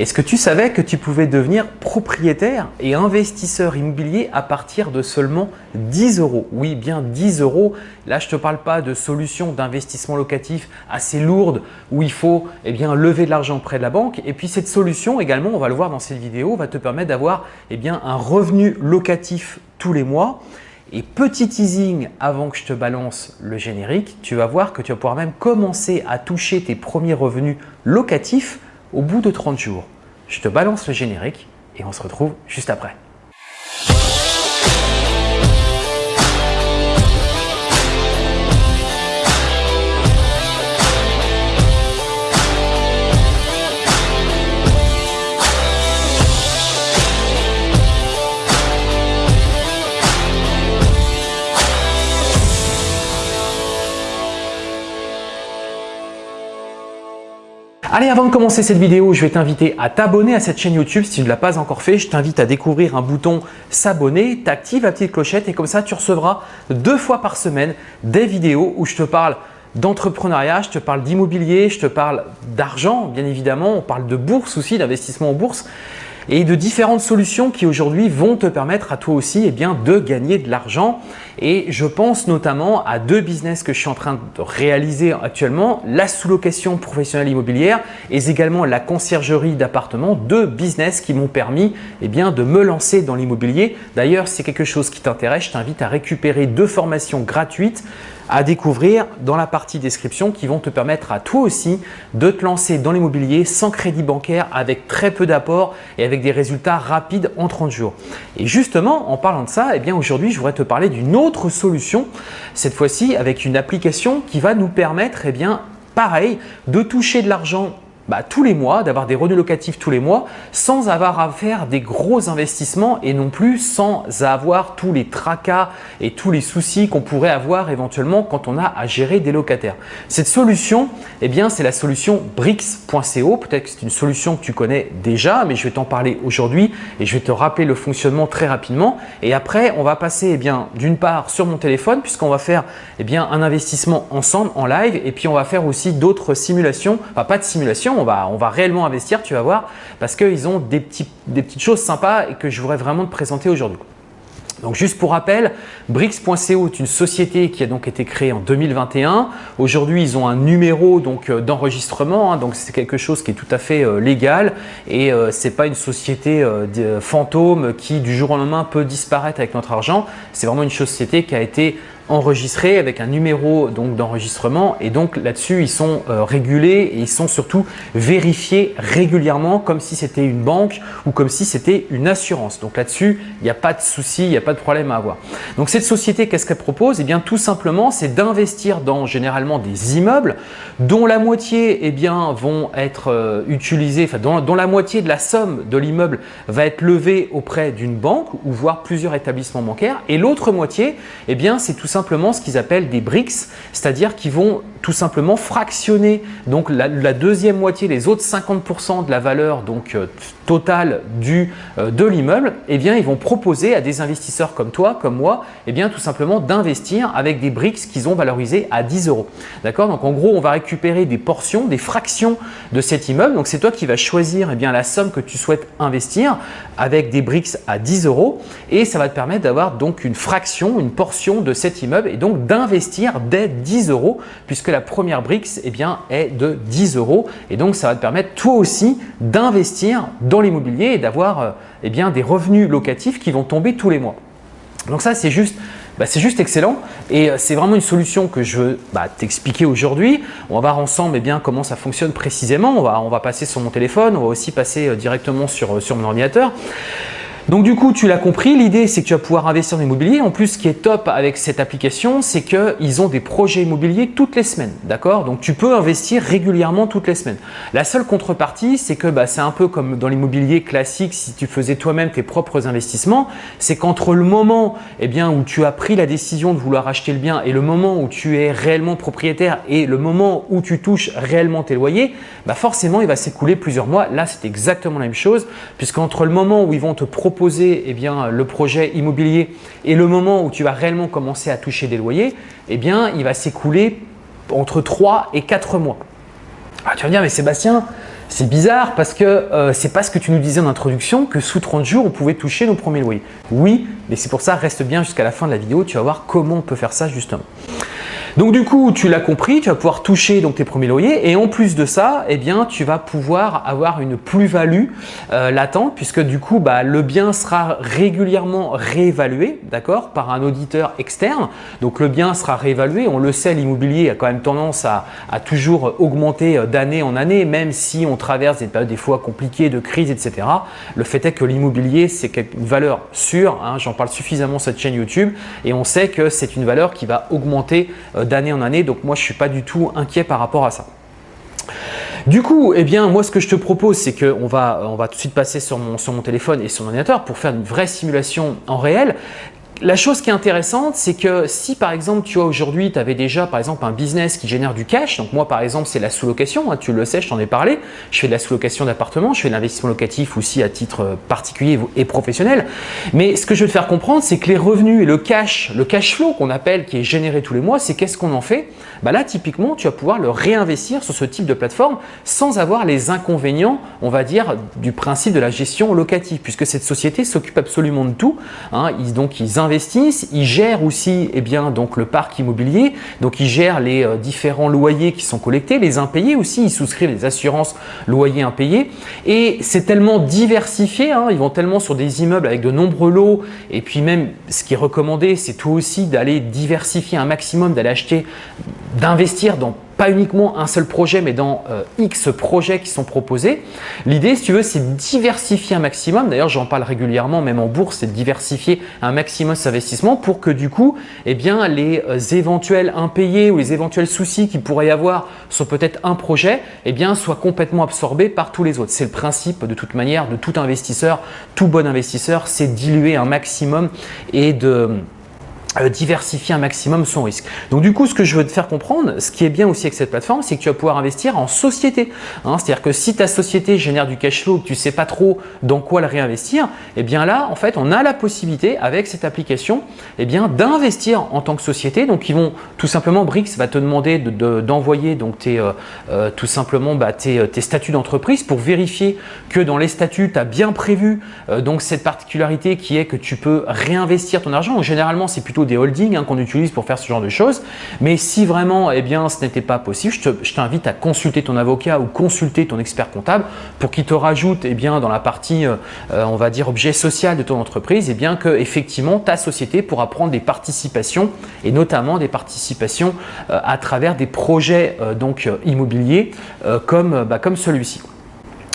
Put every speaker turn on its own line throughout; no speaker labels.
Est-ce que tu savais que tu pouvais devenir propriétaire et investisseur immobilier à partir de seulement 10 euros? Oui, bien 10 euros. Là, je ne te parle pas de solutions d'investissement locatif assez lourdes où il faut eh lever de l'argent près de la banque. Et puis cette solution également, on va le voir dans cette vidéo, va te permettre d'avoir eh un revenu locatif tous les mois. Et petit teasing avant que je te balance le générique, tu vas voir que tu vas pouvoir même commencer à toucher tes premiers revenus locatifs au bout de 30 jours. Je te balance le générique et on se retrouve juste après. Allez, avant de commencer cette vidéo, je vais t'inviter à t'abonner à cette chaîne YouTube. Si tu ne l'as pas encore fait, je t'invite à découvrir un bouton s'abonner, t'actives la petite clochette et comme ça, tu recevras deux fois par semaine des vidéos où je te parle d'entrepreneuriat, je te parle d'immobilier, je te parle d'argent bien évidemment, on parle de bourse aussi, d'investissement en bourse et de différentes solutions qui aujourd'hui vont te permettre à toi aussi eh de gagner de l'argent. Et je pense notamment à deux business que je suis en train de réaliser actuellement, la sous-location professionnelle immobilière et également la conciergerie d'appartements, deux business qui m'ont permis eh de me lancer dans l'immobilier. D'ailleurs, si c'est quelque chose qui t'intéresse, je t'invite à récupérer deux formations gratuites à découvrir dans la partie description qui vont te permettre à toi aussi de te lancer dans l'immobilier sans crédit bancaire avec très peu d'apport et avec des résultats rapides en 30 jours. Et justement, en parlant de ça, eh bien aujourd'hui, je voudrais te parler d'une autre solution, cette fois-ci avec une application qui va nous permettre, eh bien, pareil, de toucher de l'argent bah, tous les mois, d'avoir des revenus locatifs tous les mois sans avoir à faire des gros investissements et non plus sans avoir tous les tracas et tous les soucis qu'on pourrait avoir éventuellement quand on a à gérer des locataires. Cette solution, eh bien, c'est la solution Brix.co. Peut-être que c'est une solution que tu connais déjà, mais je vais t'en parler aujourd'hui et je vais te rappeler le fonctionnement très rapidement. Et après, on va passer eh bien d'une part sur mon téléphone puisqu'on va faire eh bien, un investissement ensemble en live et puis on va faire aussi d'autres simulations, enfin pas de simulation, on va, réellement investir, tu vas voir, parce qu'ils ont des, petites choses sympas et que je voudrais vraiment te présenter aujourd'hui. Donc juste pour rappel, Brix.co est une société qui a donc été créée en 2021. Aujourd'hui, ils ont un numéro euh, d'enregistrement, hein, donc c'est quelque chose qui est tout à fait euh, légal et euh, ce n'est pas une société fantôme qui du jour au lendemain peut disparaître avec notre argent. C'est vraiment une société qui a été enregistré avec un numéro d'enregistrement et donc là-dessus ils sont euh, régulés et ils sont surtout vérifiés régulièrement comme si c'était une banque ou comme si c'était une assurance. Donc là-dessus il n'y a pas de souci, il n'y a pas de problème à avoir. Donc cette société qu'est-ce qu'elle propose? Eh bien tout simplement c'est d'investir dans généralement des immeubles dont la moitié eh bien, vont être euh, utilisés, enfin dont, dont la moitié de la somme de l'immeuble va être levée auprès d'une banque ou voire plusieurs établissements bancaires et l'autre moitié eh bien c'est tout simplement simplement ce qu'ils appellent des bricks, c'est-à-dire qu'ils vont tout simplement fractionner donc la, deuxième moitié, les autres 50% de la valeur donc euh, totale du, euh, de l'immeuble, eh bien ils vont proposer à des investisseurs comme toi, comme moi, eh bien tout simplement d'investir avec des bricks qu'ils ont valorisés à 10 euros. D'accord? Donc en gros, on va récupérer des portions, des fractions de cet immeuble. Donc c'est toi qui vas choisir eh bien la somme que tu souhaites investir avec des bricks à 10 euros et ça va te permettre d'avoir donc une fraction, une portion de cet immeuble et donc d'investir dès 10 euros puisque la première brique eh est de 10 euros et donc ça va te permettre toi aussi d'investir dans l'immobilier et d'avoir euh, eh des revenus locatifs qui vont tomber tous les mois. Donc ça c'est juste bah, c'est juste excellent et euh, c'est vraiment une solution que je veux bah, t'expliquer aujourd'hui. On va voir ensemble eh bien, comment ça fonctionne précisément. On va, passer sur mon téléphone, on va aussi passer euh, directement sur mon ordinateur. Donc du coup, tu l'as compris, l'idée c'est que tu vas pouvoir investir dans l'immobilier. En plus, ce qui est top avec cette application, c'est qu'ils ont des projets immobiliers toutes les semaines. D'accord? Donc tu peux investir régulièrement toutes les semaines. La seule contrepartie, c'est que bah, c'est un peu comme dans l'immobilier classique, si tu faisais toi-même tes propres investissements, c'est qu'entre le moment eh où tu as pris la décision de vouloir acheter le bien et le moment où tu es réellement propriétaire et le moment où tu touches réellement tes loyers, bah forcément il va s'écouler plusieurs mois. Là, c'est exactement la même chose puisqu'entre le moment où ils vont te proposer eh bien, le projet immobilier et le moment où tu vas réellement commencer à toucher des loyers, eh bien, il va s'écouler entre 3 et 4 mois. Ah, tu vas dire, mais Sébastien, C'est bizarre parce que euh, c'est pas ce que tu nous disais en introduction que sous 30 jours, on pouvait toucher nos premiers loyers. Oui, mais c'est pour ça, reste bien jusqu'à la fin de la vidéo, tu vas voir comment on peut faire ça justement. Donc du coup, tu l'as compris, tu vas pouvoir toucher donc, tes premiers loyers et en plus de ça, eh bien, tu vas pouvoir avoir une plus-value euh, latente puisque du coup, bah, le bien sera régulièrement réévalué d'accord, par un auditeur externe. Donc le bien sera réévalué. On le sait, l'immobilier a quand même tendance à, toujours augmenter euh, d'année en année, même si on traverse des périodes des fois compliquées de crise, etc. Le fait est que l'immobilier, c'est une valeur sûre. Hein, J'en parle suffisamment cette chaîne YouTube et on sait que c'est une valeur qui va augmenter euh, d'année en année. Donc moi, je suis pas du tout inquiet par rapport à ça. Du coup, eh bien, moi, ce que je te propose, c'est qu'on va, on va tout de suite passer sur mon, sur mon téléphone et sur mon ordinateur pour faire une vraie simulation en réel. La chose qui est intéressante, c'est que si par exemple, tu vois aujourd'hui, tu avais déjà par exemple un business qui génère du cash, donc moi par exemple, c'est la sous-location, hein, tu le sais, je t'en ai parlé, je fais de la sous-location d'appartements, je fais de l'investissement locatif aussi à titre particulier et professionnel. Mais ce que je veux te faire comprendre, c'est que les revenus et le cash, le cash flow qu'on appelle, qui est généré tous les mois, c'est qu'est-ce qu'on en fait? Bah Là, typiquement, tu vas pouvoir le réinvestir sur ce type de plateforme sans avoir les inconvénients, on va dire, du principe de la gestion locative, puisque cette société s'occupe absolument de tout. Hein, ils gèrent aussi eh bien, donc, le parc immobilier, donc ils gèrent les euh, différents loyers qui sont collectés, les impayés aussi, ils souscrivent les assurances loyers impayés. Et c'est tellement diversifié, hein, ils vont tellement sur des immeubles avec de nombreux lots. Et puis même ce qui est recommandé, c'est tout aussi d'aller diversifier un maximum, d'aller acheter, d'investir dans pas uniquement un seul projet, mais dans euh, X projets qui sont proposés. L'idée, si tu veux, c'est de diversifier un maximum. D'ailleurs, j'en parle régulièrement, même en bourse, c'est de diversifier un maximum cet investissement pour que du coup, eh bien, les euh, éventuels impayés ou les éventuels soucis qu'il pourrait y avoir sur peut-être un projet, eh bien, soient complètement absorbés par tous les autres. C'est le principe de toute manière de tout investisseur, tout bon investisseur, c'est diluer un maximum et de diversifier un maximum son risque. Donc du coup, ce que je veux te faire comprendre, ce qui est bien aussi avec cette plateforme, c'est que tu vas pouvoir investir en société. Hein. C'est-à-dire que si ta société génère du cash flow, que tu ne sais pas trop dans quoi le réinvestir, eh bien là, en fait, on a la possibilité avec cette application eh bien d'investir en tant que société. Donc ils vont tout simplement, Brix va te demander d'envoyer de, donc tes, euh, euh, tout simplement bah, tes, statuts d'entreprise pour vérifier que dans les statuts, tu as bien prévu donc cette particularité qui est que tu peux réinvestir ton argent. généralement, c'est plutôt des holdings hein, qu'on utilise pour faire ce genre de choses. Mais si vraiment eh bien, ce n'était pas possible, je t'invite à consulter ton avocat ou consulter ton expert comptable pour qu'il te rajoute eh bien, dans la partie, euh, on va dire, objet social de ton entreprise, eh bien, que effectivement ta société pourra prendre des participations et notamment des participations euh, à travers des projets euh, donc, immobiliers comme, bah, comme celui-ci.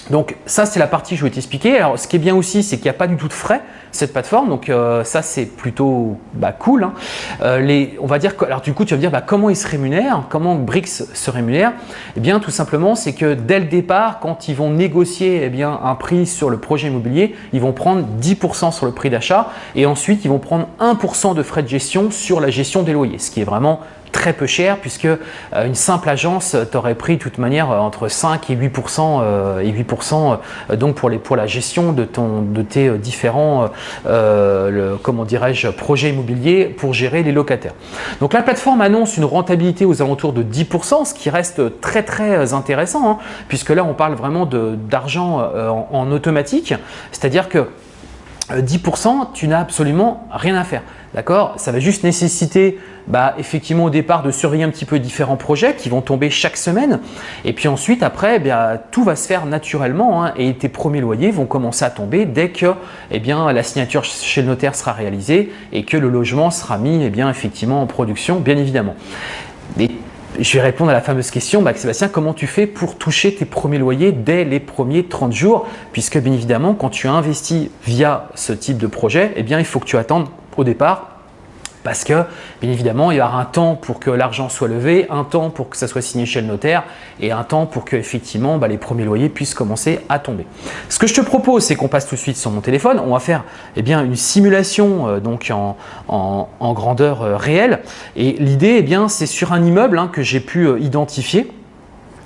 Donc ça, c'est la partie que je vais t'expliquer. Alors, ce qui est bien aussi, c'est qu'il n'y a pas du tout de frais cette plateforme. Donc euh, ça, c'est plutôt bah, cool. Hein. Euh, on va dire alors du coup, tu vas me dire bah, comment ils se rémunèrent, comment Brix se rémunère? Eh bien, tout simplement, c'est que dès le départ, quand ils vont négocier eh un prix sur le projet immobilier, ils vont prendre 10% sur le prix d'achat et ensuite, ils vont prendre 1% de frais de gestion sur la gestion des loyers, ce qui est vraiment très peu cher puisque euh, une simple agence t'aurait pris de toute manière euh, entre 5 et 8% et 8% euh, donc pour, les, pour la gestion de, ton, de tes différents comment dirais-je projets immobiliers pour gérer les locataires. Donc la plateforme annonce une rentabilité aux alentours de 10% ce qui reste très très intéressant hein, puisque là on parle vraiment d'argent en, en automatique, c'est-à-dire que 10%, tu n'as absolument rien à faire. D'accord? Ça va juste nécessiter bah, effectivement au départ de surveiller un petit peu différents projets qui vont tomber chaque semaine. Et puis ensuite, après, eh tout va se faire naturellement hein, et tes premiers loyers vont commencer à tomber dès que eh bien, la signature chez le notaire sera réalisée et que le logement sera mis eh bien, effectivement en production, bien évidemment. Je vais répondre à la fameuse question, bah, Sébastien, comment tu fais pour toucher tes premiers loyers dès les premiers 30 jours? Puisque bien évidemment, quand tu investis via ce type de projet, eh bien, il faut que tu attendes au départ parce que bien évidemment il y aura un temps pour que l'argent soit levé, un temps pour que ça soit signé chez le notaire et un temps pour que effectivement bah, les premiers loyers puissent commencer à tomber. Ce que je te propose c'est qu'on passe tout de suite sur mon téléphone, on va faire eh une simulation euh, en, grandeur euh, réelle. Et l'idée eh c'est sur un immeuble hein, que j'ai pu euh, identifier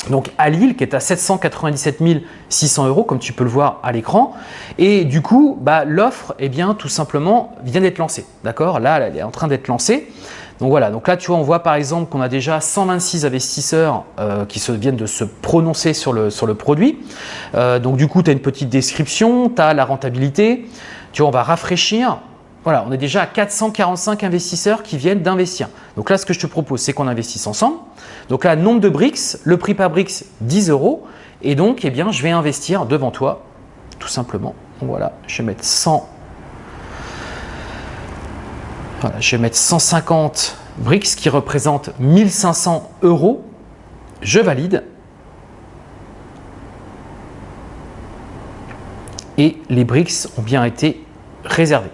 donc à Lille qui est à 797 600 euros comme tu peux le voir à l'écran et du coup bah, l'offre eh bien tout simplement vient d'être lancée d'accord? Là elle est en train d'être lancée Donc voilà, donc là tu vois, on voit par exemple qu'on a déjà 126 investisseurs euh, qui viennent de se prononcer sur le, sur produit. Euh, donc du coup, tu as une petite description, tu as la rentabilité. Tu vois, on va rafraîchir. Voilà, on est déjà à 445 investisseurs qui viennent d'investir. Donc là, ce que je te propose, c'est qu'on investisse ensemble. Donc là, nombre de BRICS, le prix par BRICS, 10 euros. Et donc, eh bien, je vais investir devant toi, tout simplement. Voilà, je vais mettre 100 je vais mettre 150 BRICS qui représentent 1500 euros. Je valide. Et les BRICS ont bien été réservés.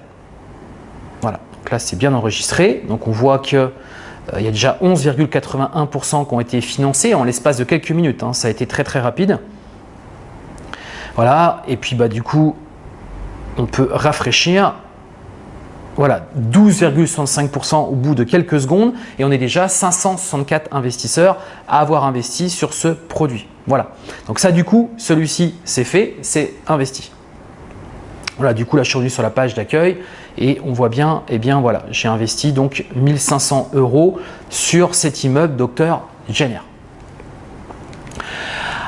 Donc là c'est bien enregistré. Donc on voit qu'il euh, y a déjà 11,81% qui ont été financés en l'espace de quelques minutes. Hein. Ça a été très très rapide. Voilà, et puis bah, du coup, on peut rafraîchir voilà, 12,65% au bout de quelques secondes et on est déjà 564 investisseurs à avoir investi sur ce produit. Voilà, donc ça du coup, celui-ci c'est fait, c'est investi. Voilà, du coup là je suis revenu sur la page d'accueil et on voit bien, eh bien voilà, j'ai investi donc 1500 euros sur cet immeuble Docteur Jenner.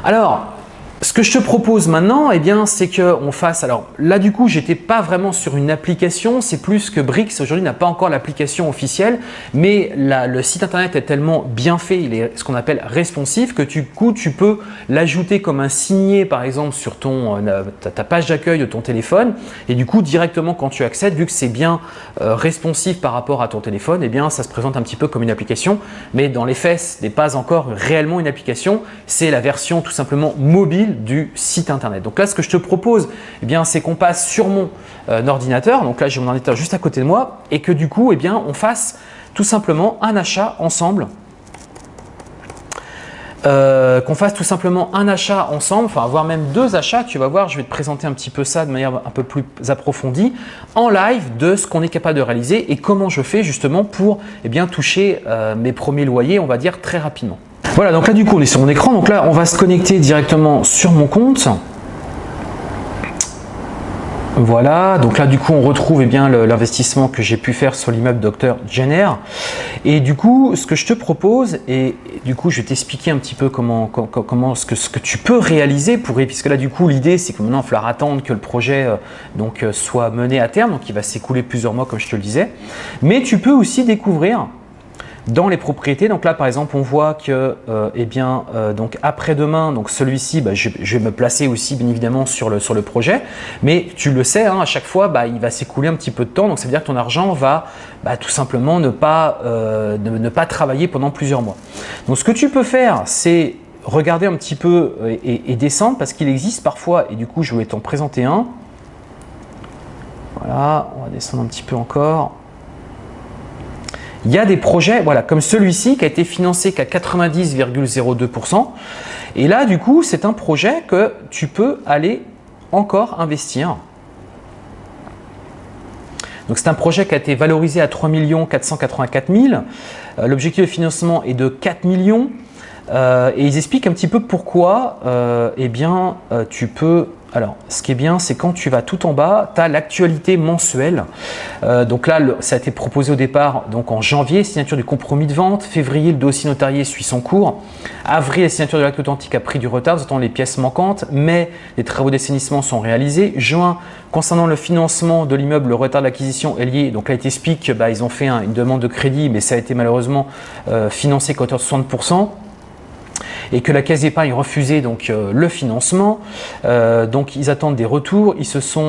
Alors, ce que je te propose maintenant, eh bien, c'est qu'on fasse… Alors là, du coup, j'étais pas vraiment sur une application. C'est plus que Brix, aujourd'hui, n'a pas encore l'application officielle. Mais le site internet est tellement bien fait, il est ce qu'on appelle responsif, que du coup, tu peux l'ajouter comme un signé, par exemple, sur ton, euh, ta, page d'accueil de ton téléphone. Et du coup, directement, quand tu accèdes, vu que c'est bien euh, responsif par rapport à ton téléphone, eh bien, ça se présente un petit peu comme une application. Mais dans les faits, ce n'est pas encore réellement une application. C'est la version tout simplement mobile du site internet. Donc là, ce que je te propose, eh bien, c'est qu'on passe sur mon euh, ordinateur. Donc là, j'ai mon ordinateur juste à côté de moi et que du coup, eh bien, on fasse tout simplement un achat ensemble. Euh, qu'on fasse tout simplement un achat ensemble, enfin voire même deux achats, tu vas voir, je vais te présenter un petit peu ça de manière un peu plus approfondie en live de ce qu'on est capable de réaliser et comment je fais justement pour eh bien, toucher euh, mes premiers loyers, on va dire très rapidement. Voilà, donc là du coup on est sur mon écran, donc là on va se connecter directement sur mon compte. Voilà, donc là du coup on retrouve eh bien l'investissement que j'ai pu faire sur l'immeuble Dr Jenner. Et du coup, ce que je te propose, et du coup je vais t'expliquer un petit peu comment, comment ce, que, ce que tu peux réaliser pour puisque là du coup l'idée c'est que maintenant il va falloir attendre que le projet euh, donc, euh, soit mené à terme, donc il va s'écouler plusieurs mois comme je te le disais. Mais tu peux aussi découvrir dans les propriétés, donc là par exemple on voit que euh, eh bien euh, donc après-demain, donc celui-ci, bah, je, vais me placer aussi bien évidemment sur le, sur le projet, mais tu le sais, hein, à chaque fois bah, il va s'écouler un petit peu de temps, donc ça veut dire que ton argent va bah, tout simplement ne pas, euh, ne, pas travailler pendant plusieurs mois. Donc ce que tu peux faire, c'est regarder un petit peu et, et descendre parce qu'il existe parfois, et du coup je vais t'en présenter un. Voilà, on va descendre un petit peu encore. Il y a des projets voilà, comme celui-ci qui a été financé qu'à 90,02%. Et là, du coup, c'est un projet que tu peux aller encore investir. Donc, c'est un projet qui a été valorisé à 3 484 000. L'objectif de financement est de 4 millions. Euh, et ils expliquent un petit peu pourquoi euh, eh bien, euh, tu peux alors, ce qui est bien, c'est quand tu vas tout en bas, tu as l'actualité mensuelle. Euh, donc là, ça a été proposé au départ donc en janvier, signature du compromis de vente. Février, le dossier notarié suit son cours. Avril, la signature de l'acte authentique a pris du retard, nous les pièces manquantes. Mai, les travaux d'assainissement sont réalisés. Juin, concernant le financement de l'immeuble, le retard d'acquisition est lié. Donc là, il t'explique bah, ont fait une demande de crédit, mais ça a été malheureusement euh, financé qu'à hauteur de 60% et que la Caisse d'épargne refusait donc euh, le financement. Euh, donc ils attendent des retours.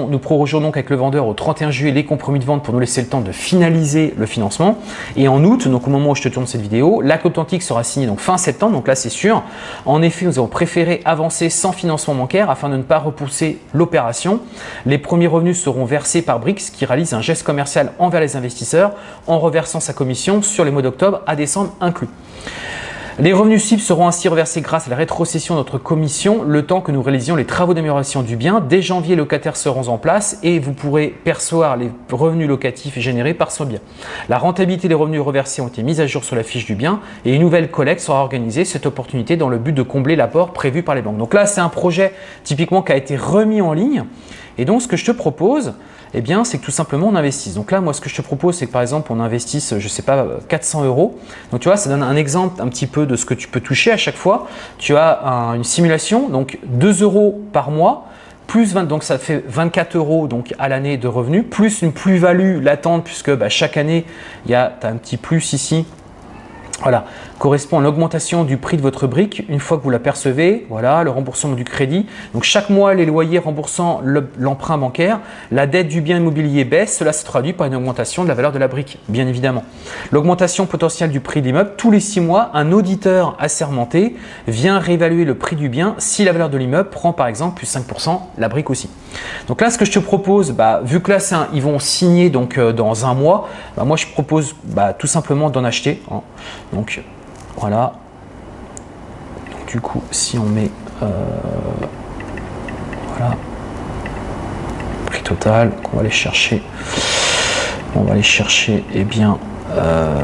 Nous prorogeons donc avec le vendeur au 31 juillet les compromis de vente pour nous laisser le temps de finaliser le financement. Et en août, donc au moment où je te tourne cette vidéo, l'acte authentique sera signé donc fin septembre. Donc là c'est sûr. En effet, nous avons préféré avancer sans financement bancaire afin de ne pas repousser l'opération. Les premiers revenus seront versés par Brix qui réalise un geste commercial envers les investisseurs en reversant sa commission sur les mois d'octobre à décembre inclus. Les revenus cibles seront ainsi reversés grâce à la rétrocession de notre commission le temps que nous réalisions les travaux d'amélioration du bien. Dès janvier, les locataires seront en place et vous pourrez percevoir les revenus locatifs générés par ce bien. La rentabilité des revenus reversés ont été mises à jour sur la fiche du bien et une nouvelle collecte sera organisée cette opportunité dans le but de combler l'apport prévu par les banques. Donc là, c'est un projet typiquement qui a été remis en ligne Et donc, ce que je te propose, eh bien, c'est que tout simplement on investisse. Donc là, moi, ce que je te propose, c'est que par exemple, on investisse, je ne sais pas, 400 euros. Donc tu vois, ça donne un exemple un petit peu de ce que tu peux toucher à chaque fois. Tu as une simulation, donc 2 euros par mois, plus 20, donc ça fait 24 euros donc à l'année de revenus, plus une plus-value latente puisque bah, chaque année, il y a as un petit plus ici voilà, correspond à l'augmentation du prix de votre brique une fois que vous la percevez. Voilà, le remboursement du crédit. Donc chaque mois, les loyers remboursant l'emprunt bancaire, la dette du bien immobilier baisse. Cela se traduit par une augmentation de la valeur de la brique, bien évidemment. L'augmentation potentielle du prix de l'immeuble. Tous les six mois, un auditeur assermenté vient réévaluer le prix du bien si la valeur de l'immeuble prend par exemple plus 5%, la brique aussi. Donc là, ce que je te propose, bah, vu que là, un, ils vont signer donc, euh, dans un mois, bah, moi je propose bah, tout simplement d'en acheter. Donc voilà. du coup, si on met euh, voilà prix total, on va aller chercher, on va aller chercher, eh bien, euh,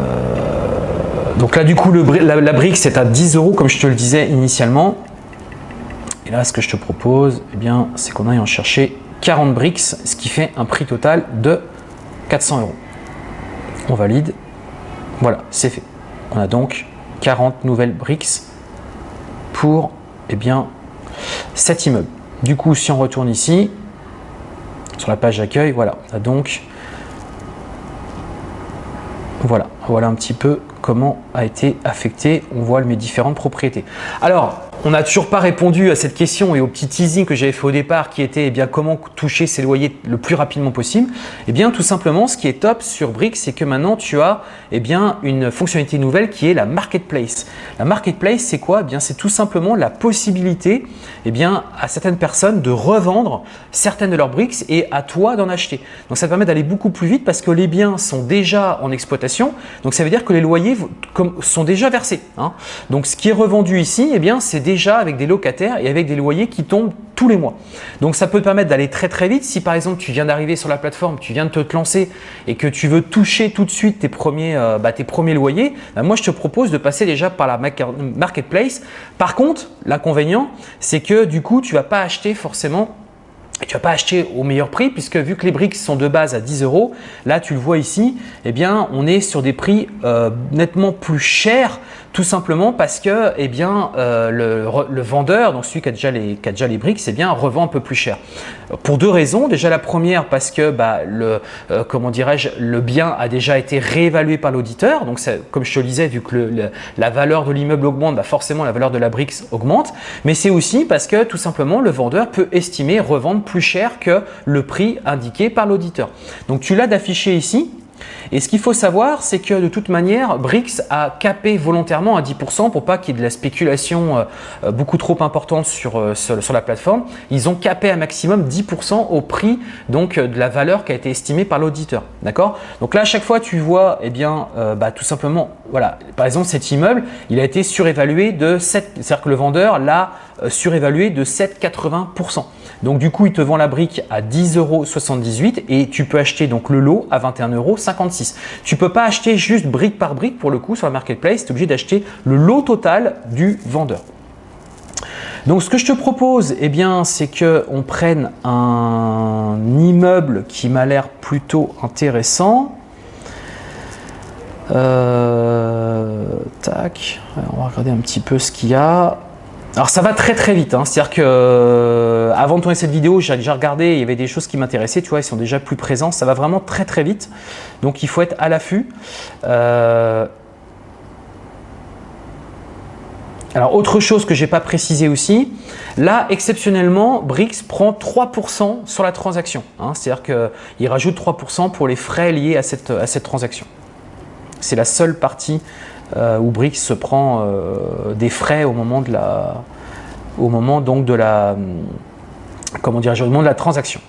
donc là du coup la, brique c'est à 10 euros comme je te le disais initialement. Et là, ce que je te propose, eh bien, c'est qu'on aille en chercher 40 briques, ce qui fait un prix total de 400 euros. On valide. Voilà, c'est fait. On a donc 40 nouvelles briques pour eh bien, cet immeuble. Du coup, si on retourne ici, sur la page d'accueil, voilà, on a donc voilà, voilà un petit peu comment a été affecté, on voit mes différentes propriétés. Alors, on n'a toujours pas répondu à cette question et au petit teasing que j'avais fait au départ qui était eh bien, comment toucher ses loyers le plus rapidement possible. Eh bien, tout simplement, ce qui est top sur Brick, c'est que maintenant tu as eh bien, une fonctionnalité nouvelle qui est la Marketplace. La Marketplace, c'est quoi? Eh bien, C'est tout simplement la possibilité eh bien, à certaines personnes de revendre certaines de leurs bricks et à toi d'en acheter. Donc, ça permet d'aller beaucoup plus vite parce que les biens sont déjà en exploitation. Donc, ça veut dire que les loyers sont déjà versés. Hein. Donc, ce qui est revendu ici, eh bien, c'est déjà avec des locataires et avec des loyers qui tombent tous les mois. Donc ça peut te permettre d'aller très très vite. Si par exemple tu viens d'arriver sur la plateforme, tu viens de te lancer et que tu veux toucher tout de suite tes premiers, euh, bah, tes premiers loyers, bah, moi je te propose de passer déjà par la marketplace. Par contre, l'inconvénient, c'est que du coup, tu vas pas acheter forcément tu vas pas acheter au meilleur prix puisque vu que les briques sont de base à 10 euros, là tu le vois ici, eh bien on est sur des prix euh, nettement plus chers tout simplement parce que eh bien, euh, le, vendeur, donc celui qui a déjà les, briques, bien revend un peu plus cher. Pour deux raisons. Déjà la première parce que bah, le, euh, comment dirais-je, le bien a déjà été réévalué par l'auditeur. Donc comme je te le disais, vu que la valeur de l'immeuble augmente, bah, forcément la valeur de la brique augmente. Mais c'est aussi parce que tout simplement le vendeur peut estimer revendre plus cher que le prix indiqué par l'auditeur. Donc tu l'as d'afficher ici et ce qu'il faut savoir, c'est que de toute manière, Brix a capé volontairement à 10% pour pas qu'il y ait de la spéculation euh, euh, beaucoup trop importante euh, sur, la plateforme. Ils ont capé un maximum 10% au prix donc, de la valeur qui a été estimée par l'auditeur. D'accord? Donc là, à chaque fois, tu vois, eh bien, bah, tout simplement, voilà, par exemple, cet immeuble, il a été surévalué de 7, c'est-à-dire que le vendeur l'a surévalué de 7,80%. Donc du coup, il te vend la brique à 10,78 euros et tu peux acheter donc le lot à 21,56 euros. Tu ne peux pas acheter juste brique par brique pour le coup sur la marketplace, tu es obligé d'acheter le lot total du vendeur. Donc ce que je te propose, eh bien, c'est qu'on prenne un immeuble qui m'a l'air plutôt intéressant. Euh, tac, on va regarder un petit peu ce qu'il y a. Alors ça va très très vite, hein. c'est-à-dire que euh, avant de tourner cette vidéo, j'ai déjà regardé, il y avait des choses qui m'intéressaient, tu vois, ils sont déjà plus présents, ça va vraiment très très vite, donc il faut être à l'affût. Euh, alors autre chose que je n'ai pas précisé aussi, là exceptionnellement, Brix prend 3% sur la transaction, hein. c'est-à-dire qu'il rajoute 3% pour les frais liés à cette, transaction. C'est la seule partie où Brix se prend euh, des frais au moment de la, au moment donc de la, comment dire, au moment de la transaction.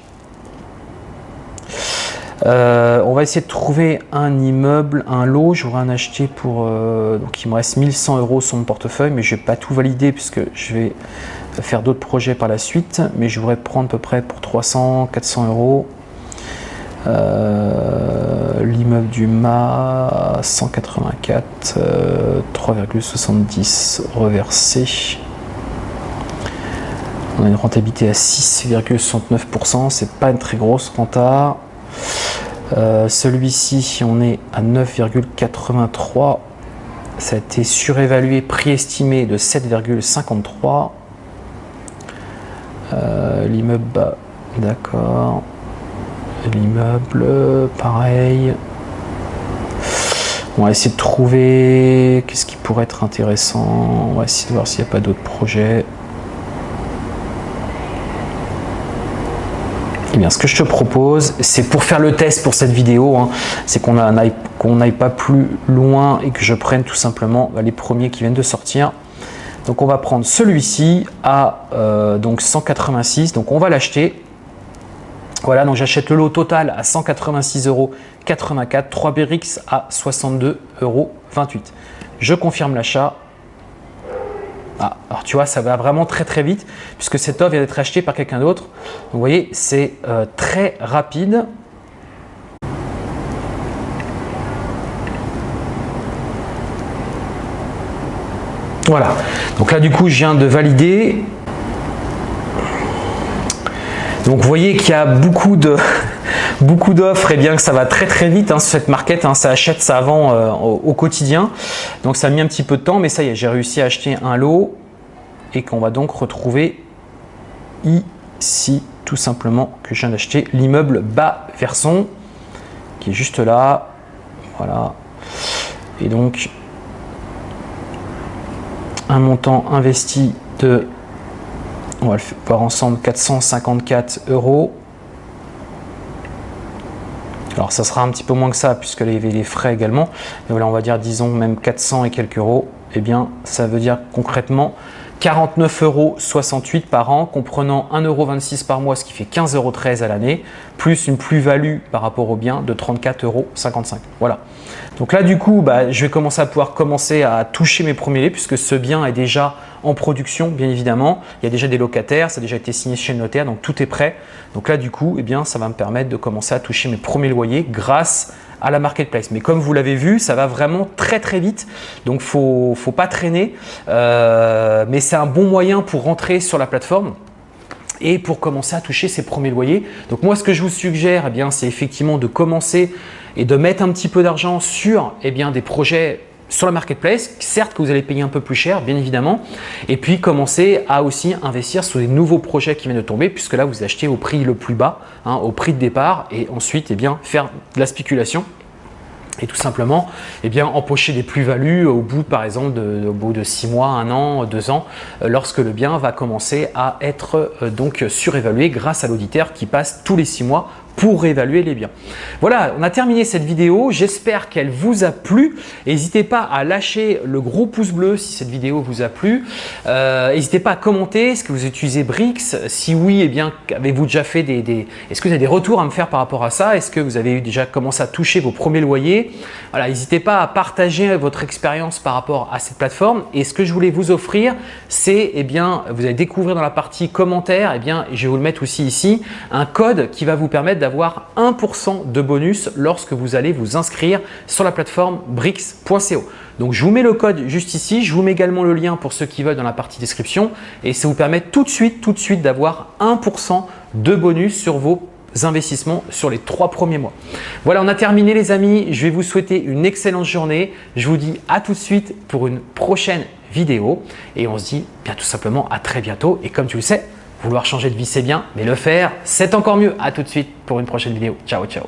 Euh, on va essayer de trouver un immeuble, un lot. J'aurais en acheté pour. donc il me reste 1100 euros sur mon portefeuille, mais je vais pas tout valider puisque je vais faire d'autres projets par la suite. Mais je voudrais prendre à peu près pour 300, 400 euros. Euh, l'immeuble du MA 184, 3,70 reversé. On a une rentabilité à 6,69%, c'est pas une très grosse renta. Euh, celui-ci, on est à 9,83. Ça a été surévalué, prix estimé de 7,53. Euh, l'immeuble, d'accord. L'immeuble, pareil. On va essayer de trouver qu'est-ce qui pourrait être intéressant. On va essayer de voir s'il n'y a pas d'autres projets. Eh bien, ce que je te propose, c'est pour faire le test pour cette vidéo, hein, c'est qu'on n'aille pas plus loin et que je prenne tout simplement bah, les premiers qui viennent de sortir. Donc, on va prendre celui-ci à euh, donc 186. Donc, on va l'acheter. Voilà, donc j'achète le lot total à 186,84 euros, 3 BRICS à 62,28 euros. Je confirme l'achat. Ah, alors tu vois, ça va vraiment très très vite puisque cette offre vient d'être achetée par quelqu'un d'autre. Vous voyez, c'est euh, très rapide. Voilà, donc là du coup je viens de valider. Donc vous voyez qu'il y a beaucoup de beaucoup d'offres et bien que ça va très très vite hein, cette market, hein, ça achète, ça euh, au, quotidien. Donc ça a mis un petit peu de temps, mais ça y est, j'ai réussi à acheter un lot et qu'on va donc retrouver ici tout simplement que je viens d'acheter l'immeuble bas verson qui est juste là. Voilà. Et donc un montant investi de, on va le voir ensemble, 454 euros. Alors ça sera un petit peu moins que ça puisque avait les frais également. Mais voilà, on va dire disons même 400 et quelques euros. Eh bien, ça veut dire concrètement 49,68 euros par an, comprenant 1,26 euros par mois, ce qui fait 15,13 euros à l'année, plus une plus-value par rapport au bien de 34,55 euros. Voilà. Donc là, du coup, bah, je vais commencer à pouvoir commencer à toucher mes premiers lots puisque ce bien est déjà en production, bien évidemment. Il y a déjà des locataires, ça a déjà été signé chez le notaire, donc tout est prêt. Donc là, du coup, eh bien, ça va me permettre de commencer à toucher mes premiers loyers grâce à la marketplace. Mais comme vous l'avez vu, ça va vraiment très très vite, donc ne faut pas traîner. Euh, mais c'est un bon moyen pour rentrer sur la plateforme et pour commencer à toucher ses premiers loyers. Donc moi, ce que je vous suggère, eh c'est effectivement de commencer et de mettre un petit peu d'argent sur eh bien, des projets sur la marketplace, certes que vous allez payer un peu plus cher, bien évidemment, et puis commencer à aussi investir sur des nouveaux projets qui viennent de tomber, puisque là, vous achetez au prix le plus bas, hein, au prix de départ, et ensuite eh bien, faire de la spéculation et tout simplement eh empocher des plus-values au bout par exemple de, au bout de 6 mois, 1 an, 2 ans euh, lorsque le bien va commencer à être euh, donc surévalué grâce à l'auditeur qui passe tous les 6 mois pour réévaluer les biens. Voilà, on a terminé cette vidéo. J'espère qu'elle vous a plu. N'hésitez pas à lâcher le gros pouce bleu si cette vidéo vous a plu. Euh, n'hésitez pas à commenter. Est-ce que vous utilisez Brix? Si oui, eh bien, avez-vous déjà fait des… Est-ce que vous avez des retours à me faire par rapport à ça? Est-ce que vous avez déjà commencé à toucher vos premiers loyers? Voilà, n'hésitez pas à partager votre expérience par rapport à cette plateforme. Et ce que je voulais vous offrir, c'est, eh bien, vous allez découvrir dans la partie commentaires, eh bien, je vais vous le mettre aussi ici, un code qui va vous permettre d'avoir 1% de bonus lorsque vous allez vous inscrire sur la plateforme brix.co. Donc, je vous mets le code juste ici. Je vous mets également le lien pour ceux qui veulent dans la partie description et ça vous permet tout de suite, tout de suite d'avoir 1% de bonus sur vos investissements sur les trois premiers mois. Voilà, on a terminé les amis. Je vais vous souhaiter une excellente journée. Je vous dis à tout de suite pour une prochaine vidéo et on se dit bien tout simplement à très bientôt. Et comme tu le sais, Vouloir changer de vie, c'est bien, mais le faire, c'est encore mieux. À tout de suite pour une prochaine vidéo. Ciao, ciao